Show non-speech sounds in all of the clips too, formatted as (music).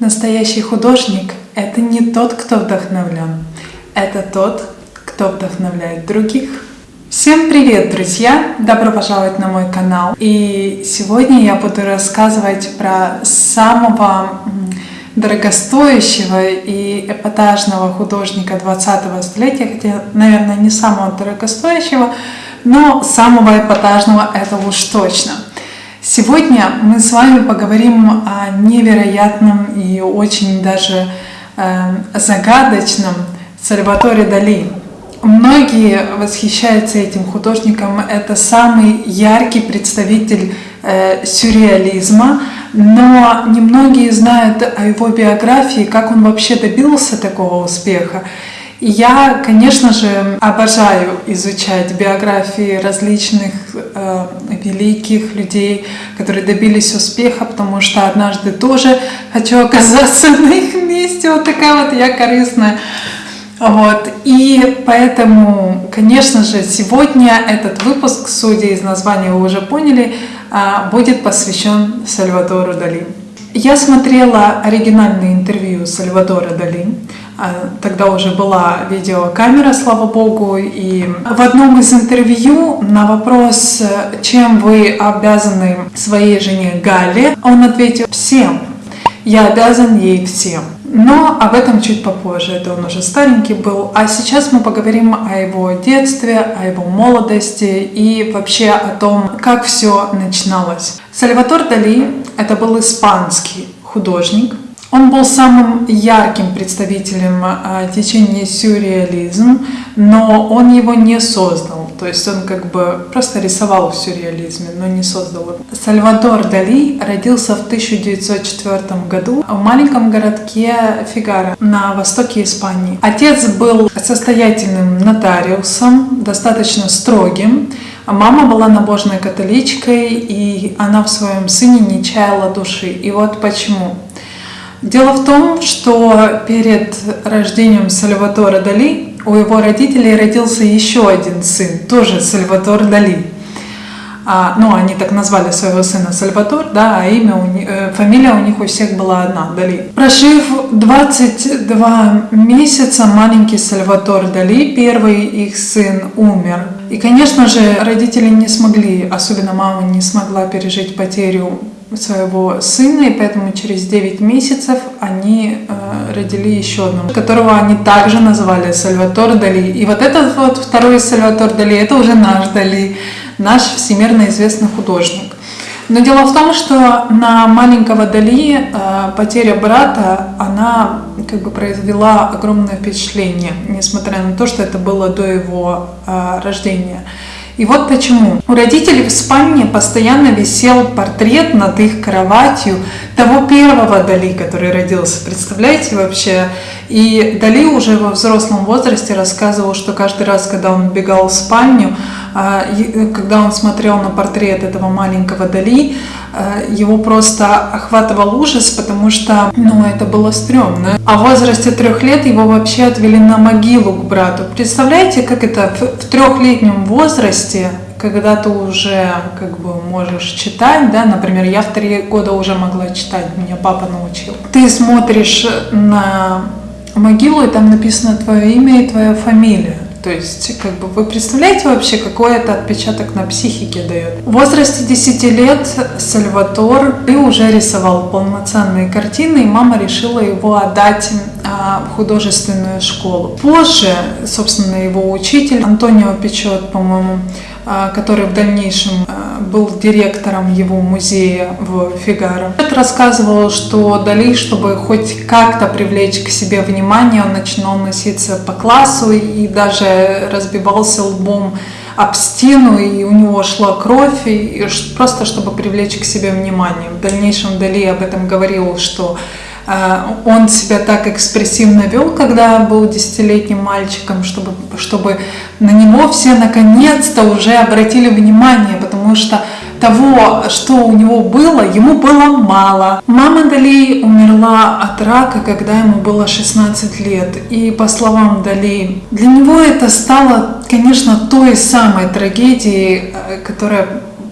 Настоящий художник – это не тот, кто вдохновлен, это тот, кто вдохновляет других. Всем привет, друзья! Добро пожаловать на мой канал. И сегодня я буду рассказывать про самого дорогостоящего и эпатажного художника 20-го столетия, хотя, наверное, не самого дорогостоящего, но самого эпатажного это уж точно – Сегодня мы с вами поговорим о невероятном и очень даже э, загадочном Сальваторе Дали. Многие восхищаются этим художником. Это самый яркий представитель э, сюрреализма, но немногие знают о его биографии, как он вообще добился такого успеха. Я, конечно же, обожаю изучать биографии различных э, великих людей, которые добились успеха, потому что однажды тоже хочу оказаться (laughs) на их месте. Вот такая вот я корыстная. Вот. И поэтому, конечно же, сегодня этот выпуск, судя из названия, вы уже поняли, э, будет посвящен Сальвадору Дали. Я смотрела оригинальное интервью Сальвадора Дали. А, тогда уже была видеокамера, слава богу, и в одном из интервью на вопрос, чем вы обязаны своей жене Галле, он ответил «всем». Я обязан ей всем. Но об этом чуть попозже, это он уже старенький был. А сейчас мы поговорим о его детстве, о его молодости и вообще о том, как все начиналось. Сальватор Дали – это был испанский художник, он был самым ярким представителем а, течения сюрреализм, но он его не создал. То есть он как бы просто рисовал в сюрреализме, но не создал. Сальвадор Дали родился в 1904 году в маленьком городке Фигаро на востоке Испании. Отец был состоятельным нотариусом, достаточно строгим. Мама была набожной католичкой, и она в своем сыне не чаяла души. И вот почему. Дело в том, что перед рождением Сальватора Дали у его родителей родился еще один сын, тоже Сальватор Дали. А, ну, они так назвали своего сына Сальватор, да, а имя у них, э, фамилия у них у всех была одна, Дали. Прожив 22 месяца, маленький Сальватор Дали, первый их сын, умер. И, конечно же, родители не смогли, особенно мама не смогла пережить потерю своего сына, и поэтому через 9 месяцев они э, родили еще одного, которого они также называли Сальватор Дали. И вот этот вот второй Сальватор Дали, это уже наш Дали, наш всемирно известный художник. Но дело в том, что на маленького Дали э, потеря брата, она как бы произвела огромное впечатление, несмотря на то, что это было до его э, рождения. И вот почему. У родителей в спальне постоянно висел портрет над их кроватью того первого Дали, который родился. Представляете вообще? И Дали уже во взрослом возрасте рассказывал, что каждый раз, когда он бегал в спальню, когда он смотрел на портрет этого маленького Дали, а, его просто охватывал ужас, потому что ну, это было стрёмно. А в возрасте трех лет его вообще отвели на могилу к брату. Представляете, как это в трехлетнем возрасте когда ты уже как бы можешь читать, да, например, я в три года уже могла читать, меня папа научил. Ты смотришь на могилу, и там написано твое имя и твоя фамилия. То есть, как бы вы представляете вообще, какой это отпечаток на психике дает? В возрасте 10 лет Сальватор и уже рисовал полноценные картины, и мама решила его отдать а, в художественную школу. Позже, собственно, его учитель Антонио Печет, по-моему, а, который в дальнейшем а, был директором его музея в Фигаро. Это рассказывал, что Дали, чтобы хоть как-то привлечь к себе внимание, он начинал носиться по классу и даже разбивался лбом об стену, и у него шла кровь, и просто чтобы привлечь к себе внимание. В дальнейшем Дали об этом говорил, что он себя так экспрессивно вел, когда был десятилетним мальчиком, чтобы, чтобы на него все наконец-то уже обратили внимание, потому что того, что у него было, ему было мало. Мама Дали умерла от рака, когда ему было 16 лет. И по словам Дали, для него это стало, конечно, той самой трагедией, э, которая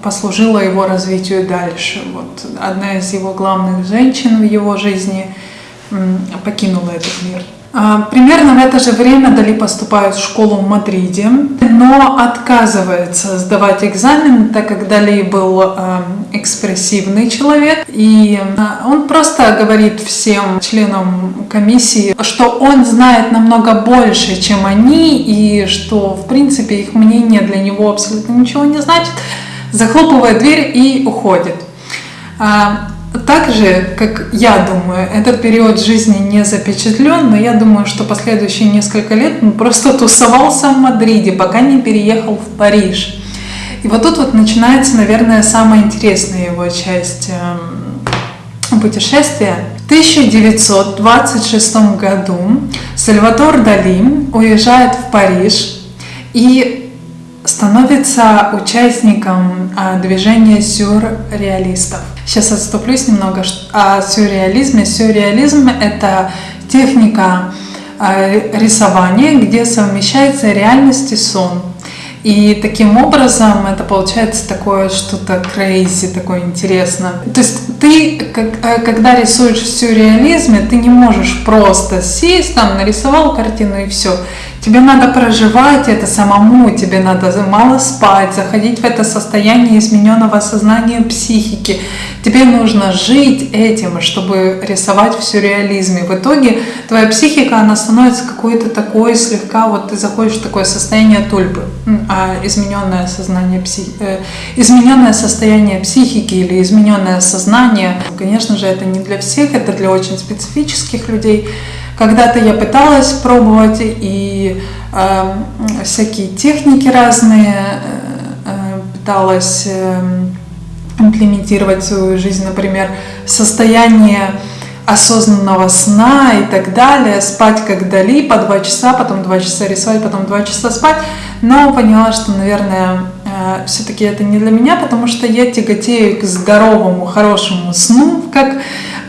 послужила его развитию дальше. Вот одна из его главных женщин в его жизни покинула этот мир. А, примерно в это же время Дали поступает в школу в Мадриде, но отказывается сдавать экзамен, так как Дали был а, экспрессивный человек, и а, он просто говорит всем членам комиссии, что он знает намного больше, чем они, и что, в принципе, их мнение для него абсолютно ничего не значит, захлопывает дверь и уходит. Так же, как я думаю, этот период жизни не запечатлен, но я думаю, что последующие несколько лет он просто тусовался в Мадриде, пока не переехал в Париж. И вот тут вот начинается, наверное, самая интересная его часть эм, путешествия. В 1926 году Сальвадор Дали уезжает в Париж и становится участником а, движения сюрреалистов. Сейчас отступлюсь немного о сюрреализме. Сюрреализм — это техника а, рисования, где совмещается реальность и сон. И таким образом это получается такое что-то crazy, такое интересное. То есть ты, э, когда рисуешь в сюрреализме, ты не можешь просто сесть, там, нарисовал картину и все. Тебе надо проживать это самому, тебе надо мало спать, заходить в это состояние измененного сознания психики. Тебе нужно жить этим, чтобы рисовать в сюрреализме. В итоге твоя психика, она становится какой-то такой слегка, вот ты заходишь в такое состояние тульпы, а измененное сознание психи, э, измененное состояние психики или измененное сознание. Конечно же, это не для всех, это для очень специфических людей. Когда-то я пыталась пробовать и э, всякие техники разные э, э, пыталась э, имплементировать в свою жизнь, например, состояние осознанного сна и так далее, спать как Дали по два часа, потом два часа рисовать, потом два часа спать, но поняла, что, наверное, э, все-таки это не для меня, потому что я тяготею к здоровому, хорошему сну, как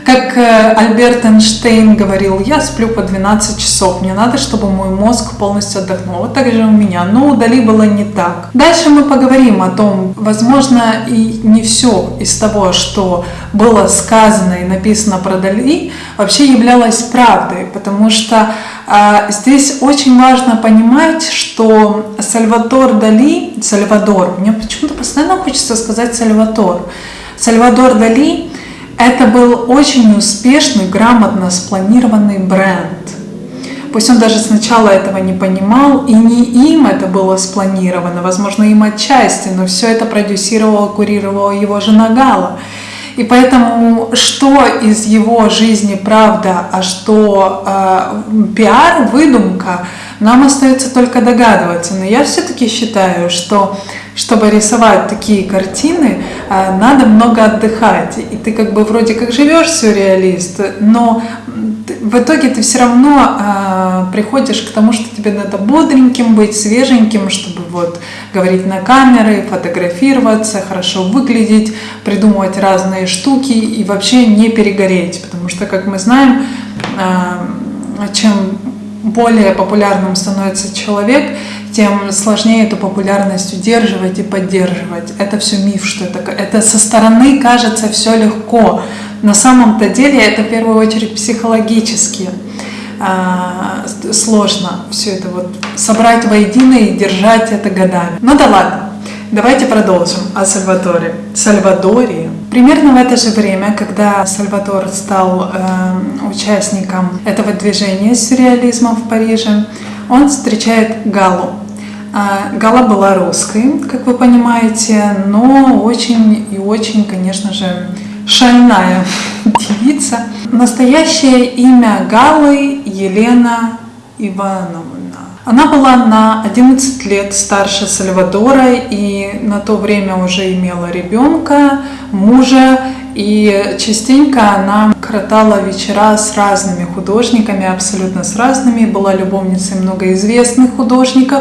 как э, Альберт Эйнштейн говорил, я сплю по 12 часов, мне надо, чтобы мой мозг полностью отдохнул. Вот так же у меня, но у Дали было не так. Дальше мы поговорим о том, возможно, и не все из того, что было сказано и написано про Дали, вообще являлось правдой, потому что а, здесь очень важно понимать, что Сальвадор Дали, Сальвадор, мне почему-то постоянно хочется сказать Сальватор, Сальвадор Дали это был очень успешный, грамотно спланированный бренд. Пусть он даже сначала этого не понимал, и не им это было спланировано, возможно, им отчасти, но все это продюсировала, курировала его жена Гала. И поэтому что из его жизни правда, а что э, пиар, выдумка, нам остается только догадываться. Но я все-таки считаю, что чтобы рисовать такие картины, надо много отдыхать. И ты как бы вроде как живешь сюрреалист, но в итоге ты все равно э, приходишь к тому, что тебе надо бодреньким быть, свеженьким, чтобы вот говорить на камеры, фотографироваться, хорошо выглядеть, придумывать разные штуки и вообще не перегореть. Потому что, как мы знаем, э, чем более популярным становится человек, тем сложнее эту популярность удерживать и поддерживать. Это все миф, что это, это со стороны кажется все легко. На самом-то деле это в первую очередь психологически а, сложно все это вот собрать воедино и держать это годами. Ну да ладно, давайте продолжим о Сальваторе. Сальвадоре. Примерно в это же время, когда Сальвадор стал э, участником этого движения сюрреализма в Париже, он встречает Галу. А, Гала была русской, как вы понимаете, но очень и очень, конечно же, шальная (laughs) девица. Настоящее имя Галы Елена Ивановна. Она была на 11 лет старше Сальвадора и на то время уже имела ребенка, мужа и частенько она кротала вечера с разными художниками, абсолютно с разными, была любовницей многоизвестных художников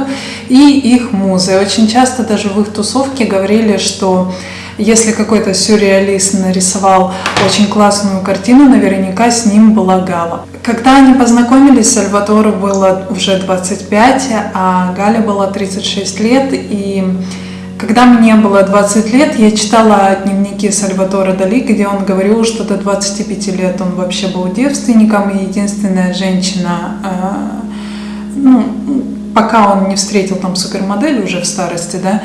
и их музы. Очень часто даже в их тусовке говорили, что если какой-то сюрреалист нарисовал очень классную картину, наверняка с ним была Гала. Когда они познакомились, Сальватору было уже 25, а Гале было 36 лет, и Когда мне было 20 лет, я читала дневники Сальватора Дали, где он говорил, что до 25 лет он вообще был девственником, и единственная женщина, э, ну, пока он не встретил там супермодель уже в старости, да,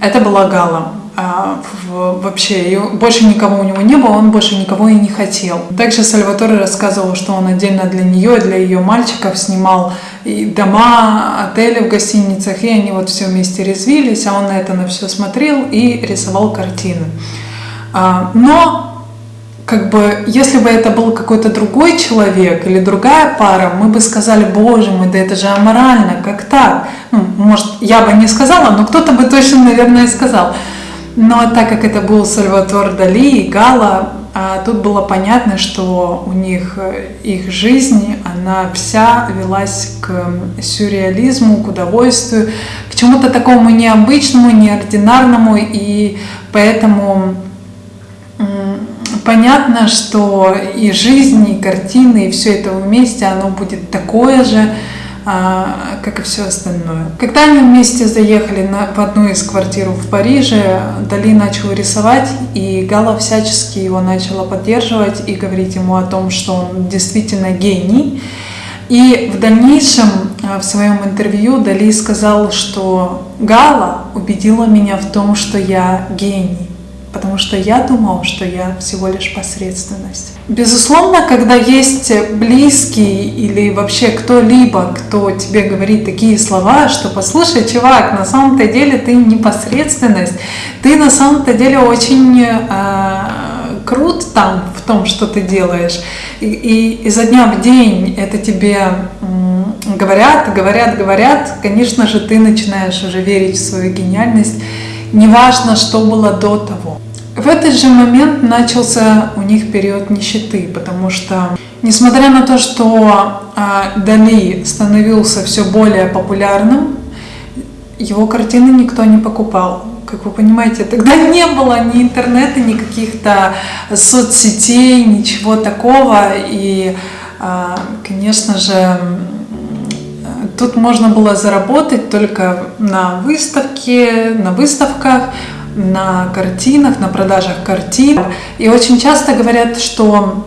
это была Гала. А, вообще, и больше никого у него не было, он больше никого и не хотел. Также Сальваторе рассказывал, что он отдельно для нее, для ее мальчиков снимал и дома, отели в гостиницах, и они вот все вместе резвились, а он на это на все смотрел и рисовал картины. А, но как бы, если бы это был какой-то другой человек или другая пара, мы бы сказали, боже мой, да это же аморально, как так? Ну, может, я бы не сказала, но кто-то бы точно, наверное, сказал. Но так как это был Сальватор Дали и Гала, а тут было понятно, что у них э, их жизнь, она вся велась к сюрреализму, к удовольствию, к чему-то такому необычному, неординарному, и поэтому понятно, что и жизнь, и картины, и все это вместе, оно будет такое же, как и все остальное. Когда они вместе заехали на, в одну из квартир в Париже, Дали начал рисовать, и Гала всячески его начала поддерживать и говорить ему о том, что он действительно гений. И в дальнейшем а, в своем интервью Дали сказал, что Гала убедила меня в том, что я гений потому что я думал, что я всего лишь посредственность. Безусловно, когда есть близкий или вообще кто-либо, кто тебе говорит такие слова, что послушай, чувак, на самом-то деле ты не посредственность, ты на самом-то деле очень э, крут там в том, что ты делаешь, и, и изо дня в день это тебе э, говорят, говорят, говорят, конечно же, ты начинаешь уже верить в свою гениальность, неважно, что было до того. В этот же момент начался у них период нищеты, потому что, несмотря на то, что а, Дали становился все более популярным, его картины никто не покупал. Как вы понимаете, тогда (laughs) не было ни интернета, ни каких-то соцсетей, ничего такого. И, а, конечно же, тут можно было заработать только на выставке, на выставках, на картинах, на продажах картин. И очень часто говорят, что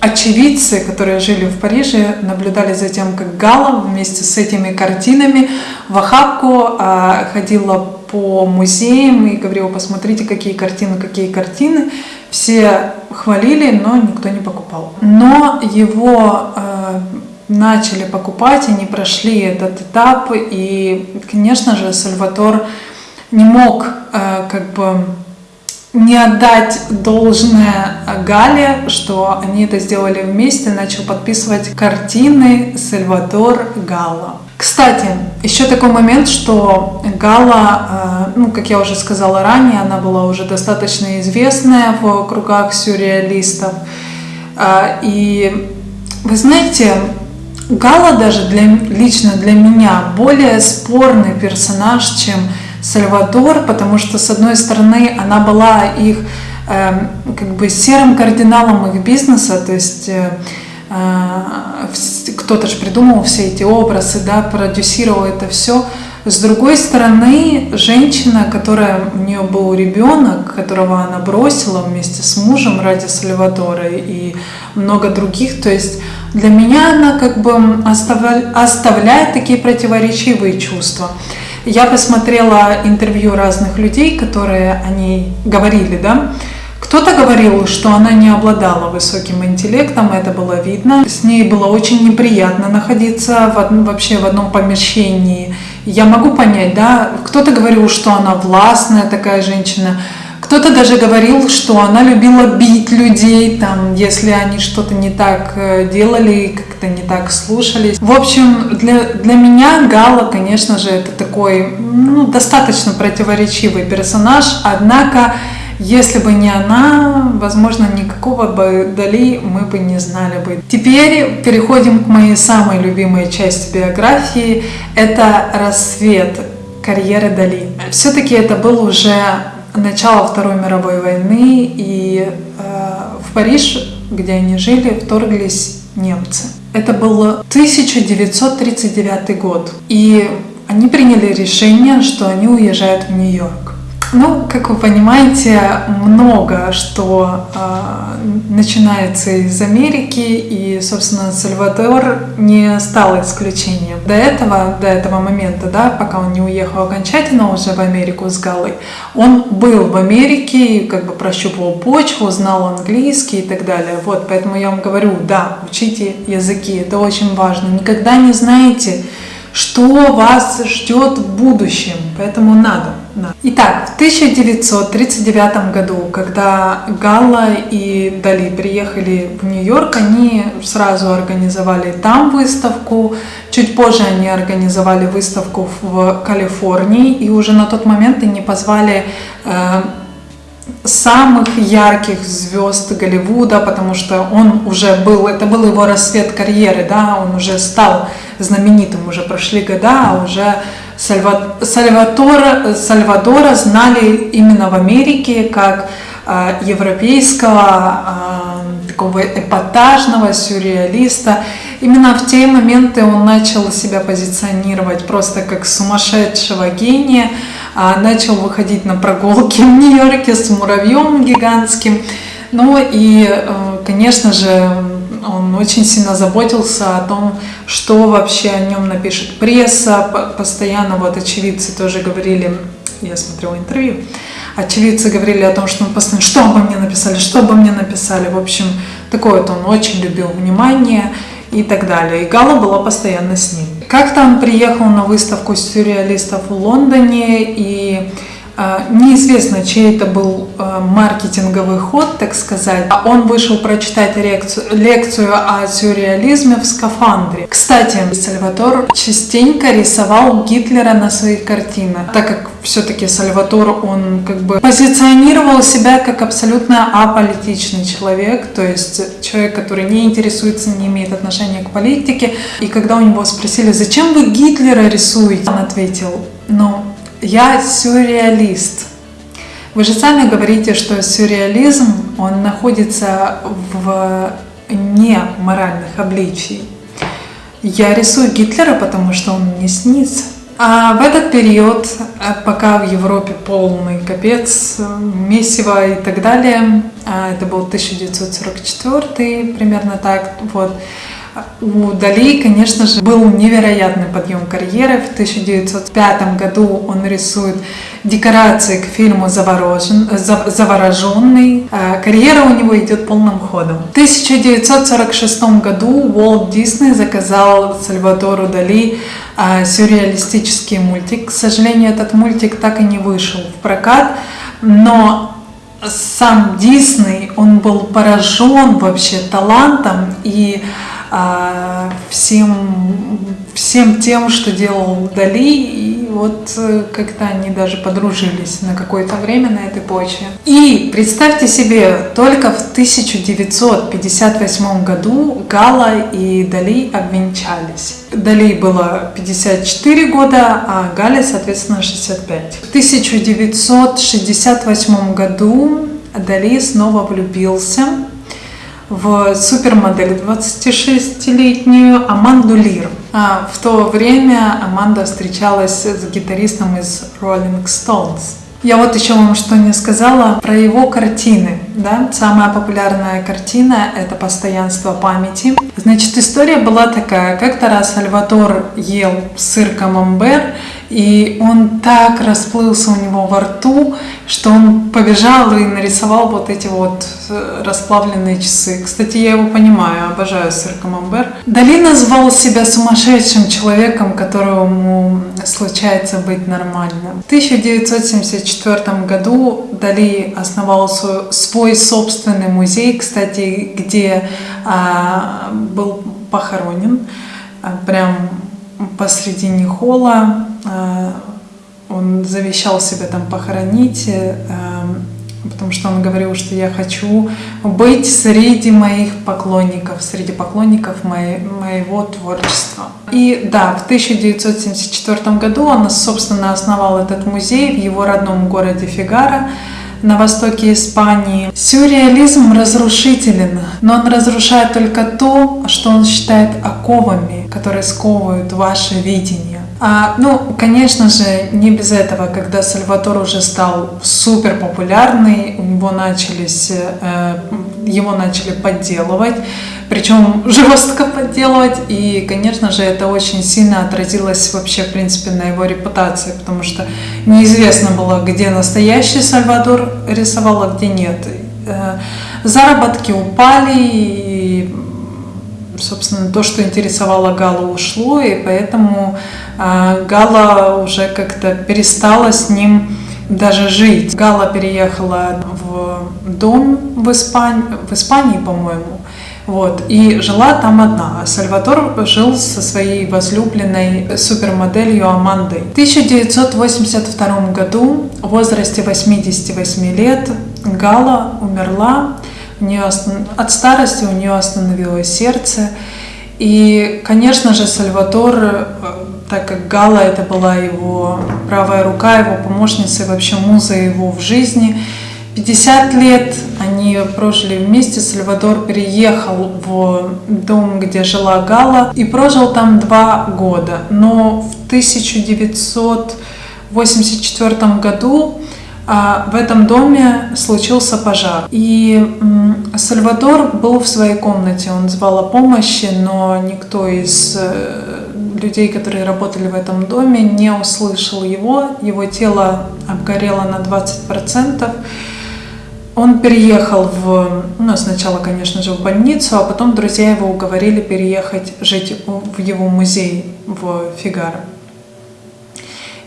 очевидцы, которые жили в Париже, наблюдали за тем, как Гала вместе с этими картинами в охапку а, ходила по музеям и говорила, посмотрите, какие картины, какие картины. Все хвалили, но никто не покупал. Но его э, начали покупать, они прошли этот этап, и, конечно же, Сальватор не мог э, как бы не отдать должное Гале, что они это сделали вместе, начал подписывать картины Сальвадор Гала. Кстати, еще такой момент, что Гала, э, ну, как я уже сказала ранее, она была уже достаточно известная в кругах сюрреалистов. Э, и вы знаете, Гала даже для, лично для меня более спорный персонаж, чем Сальвадор, потому что, с одной стороны, она была их э, как бы серым кардиналом их бизнеса, то есть э, э, кто-то же придумал все эти образы, да, продюсировал это все. С другой стороны, женщина, которая у нее был ребенок, которого она бросила вместе с мужем ради Сальвадора и много других, то есть для меня она как бы оставляет такие противоречивые чувства. Я посмотрела интервью разных людей, которые они говорили, да, кто-то говорил, что она не обладала высоким интеллектом, это было видно. С ней было очень неприятно находиться в одном, вообще в одном помещении. Я могу понять, да, кто-то говорил, что она властная такая женщина, кто-то даже говорил, что она любила бить людей, там, если они что-то не так э, делали, как-то не так слушались. В общем, для, для меня Гала, конечно же, это такой ну, достаточно противоречивый персонаж, однако если бы не она, возможно, никакого бы Дали мы бы не знали бы. Теперь переходим к моей самой любимой части биографии. Это рассвет карьеры Дали. Все-таки это был уже начала Второй мировой войны, и э, в Париж, где они жили, вторглись немцы. Это был 1939 год. И они приняли решение, что они уезжают в Нью-Йорк. Ну, как вы понимаете, много что э, начинается из Америки, и, собственно, Сальвадор не стал исключением. До этого, до этого момента, да, пока он не уехал окончательно уже в Америку с Галой, он был в Америке, как бы прощупывал почву, знал английский и так далее. Вот, поэтому я вам говорю, да, учите языки, это очень важно. Никогда не знаете, что вас ждет в будущем, поэтому надо. Надо. Итак, в 1939 году, когда Галла и Дали приехали в Нью-Йорк, они сразу организовали там выставку, чуть позже они организовали выставку в Калифорнии, и уже на тот момент они позвали э, самых ярких звезд Голливуда, потому что он уже был, это был его рассвет карьеры, да, он уже стал знаменитым, уже прошли года, а уже Сальватора, Сальвадора знали именно в Америке как э, европейского э, такого эпатажного сюрреалиста. Именно в те моменты он начал себя позиционировать просто как сумасшедшего гения, а начал выходить на прогулки в Нью-Йорке с муравьем гигантским. Ну и, э, конечно же, он очень сильно заботился о том, что вообще о нем напишет пресса. Постоянно вот очевидцы тоже говорили, я смотрела интервью, очевидцы говорили о том, что он постоянно, что обо мне написали, что обо мне написали. В общем, такое вот он очень любил внимание и так далее. И Гала была постоянно с ним. Как-то он приехал на выставку сюрреалистов в Лондоне, и неизвестно, чей это был э, маркетинговый ход, так сказать. А он вышел прочитать лекцию, лекцию о сюрреализме в скафандре. Кстати, Сальватор частенько рисовал Гитлера на своих картинах, так как все-таки Сальватор, он как бы позиционировал себя как абсолютно аполитичный человек, то есть человек, который не интересуется, не имеет отношения к политике. И когда у него спросили, зачем вы Гитлера рисуете, он ответил, ну, я сюрреалист. Вы же сами говорите, что сюрреализм, он находится в не моральных обличий. Я рисую Гитлера, потому что он мне снится. А в этот период, э, пока в Европе полный капец, месиво и так далее, а это был 1944 примерно так, вот, у Дали, конечно же, был невероятный подъем карьеры. В 1905 году он рисует декорации к фильму «Заворожен», «Завороженный». А карьера у него идет полным ходом. В 1946 году Уолт Дисней заказал Сальвадору Дали а, сюрреалистический мультик. К сожалению, этот мультик так и не вышел в прокат, но сам Дисней, он был поражен вообще талантом и всем, всем тем, что делал Дали, и вот э, как-то они даже подружились на какое-то время на этой почве. И представьте себе, только в 1958 году Гала и Дали обвенчались. Дали было 54 года, а Гале, соответственно, 65. В 1968 году Дали снова влюбился в супермодель 26-летнюю Аманду Лир. А в то время Аманда встречалась с гитаристом из Rolling Stones. Я вот еще вам что не сказала про его картины. Да? Самая популярная картина – это «Постоянство памяти». Значит, история была такая. Как-то раз Сальватор ел сыр камамбер, и он так расплылся у него во рту, что он побежал и нарисовал вот эти вот э, расплавленные часы. Кстати, я его понимаю, обожаю сыр камамбер. Дали назвал себя сумасшедшим человеком, которому случается быть нормальным. В 1974 году Дали основал свой собственный музей, кстати, где а, был похоронен а, прям посредине холла. Э, он завещал себя там похоронить, э, потому что он говорил, что я хочу быть среди моих поклонников, среди поклонников моего творчества. И да, в 1974 году он, собственно, основал этот музей в его родном городе Фигаро на востоке Испании. Сюрреализм разрушителен, но он разрушает только то, что он считает оковами, которые сковывают ваше видение. А, ну, конечно же, не без этого, когда Сальватор уже стал супер популярный, у него начались, э, его начали подделывать, причем (laughs) жестко подделывать, и, конечно же, это очень сильно отразилось вообще, в принципе, на его репутации, потому что неизвестно было, где настоящий Сальвадор рисовал, а где нет. Э, заработки упали, собственно, то, что интересовало Галу, ушло, и поэтому э, Гала уже как-то перестала с ним даже жить. Гала переехала в дом в, Испании, в Испании, по-моему, вот, и жила там одна. Сальватор жил со своей возлюбленной супермоделью Амандой. В 1982 году в возрасте 88 лет Гала умерла. Нее от старости у нее остановилось сердце. И, конечно же, Сальватор, э, так как Гала это была его правая рука, его помощница и вообще муза его в жизни, 50 лет они прожили вместе. Сальвадор переехал в дом, где жила Гала, и прожил там два года. Но в 1984 году в этом доме случился пожар. И Сальвадор был в своей комнате, он звал о помощи, но никто из э, людей, которые работали в этом доме, не услышал его. Его тело обгорело на 20%. Он переехал в, ну, сначала, конечно же, в больницу, а потом друзья его уговорили переехать жить в его музей в Фигаро.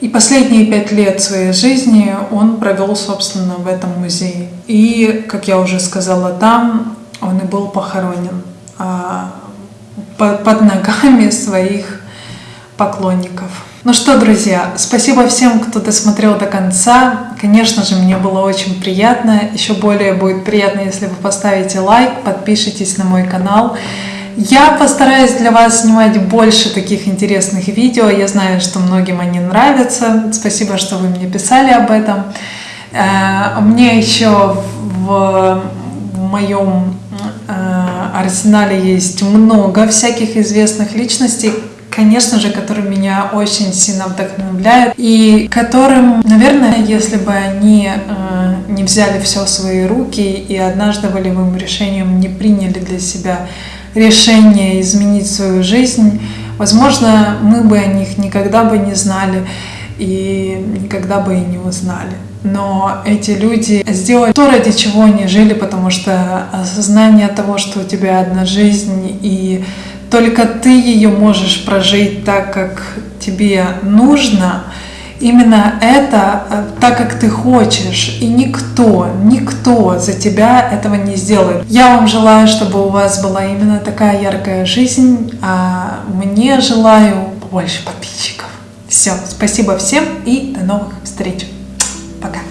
И последние пять лет своей жизни он провел, собственно, в этом музее. И, как я уже сказала, там он и был похоронен а, под ногами своих поклонников. Ну что, друзья, спасибо всем, кто досмотрел до конца. Конечно же, мне было очень приятно. Еще более будет приятно, если вы поставите лайк, подпишитесь на мой канал. Я постараюсь для вас снимать больше таких интересных видео. Я знаю, что многим они нравятся. Спасибо, что вы мне писали об этом. Э, мне еще в, моем э, арсенале есть много всяких известных личностей, конечно же, которые меня очень сильно вдохновляют и которым, наверное, если бы они э, не взяли все в свои руки и однажды волевым решением не приняли для себя решение изменить свою жизнь, возможно, мы бы о них никогда бы не знали и никогда бы и не узнали. Но эти люди сделали то, ради чего они жили, потому что осознание того, что у тебя одна жизнь и только ты ее можешь прожить так, как тебе нужно, именно это э, так, как ты хочешь, и никто, никто за тебя этого не сделает. Я вам желаю, чтобы у вас была именно такая яркая жизнь, а мне желаю побольше подписчиков. Все, спасибо всем и до новых встреч. Пока.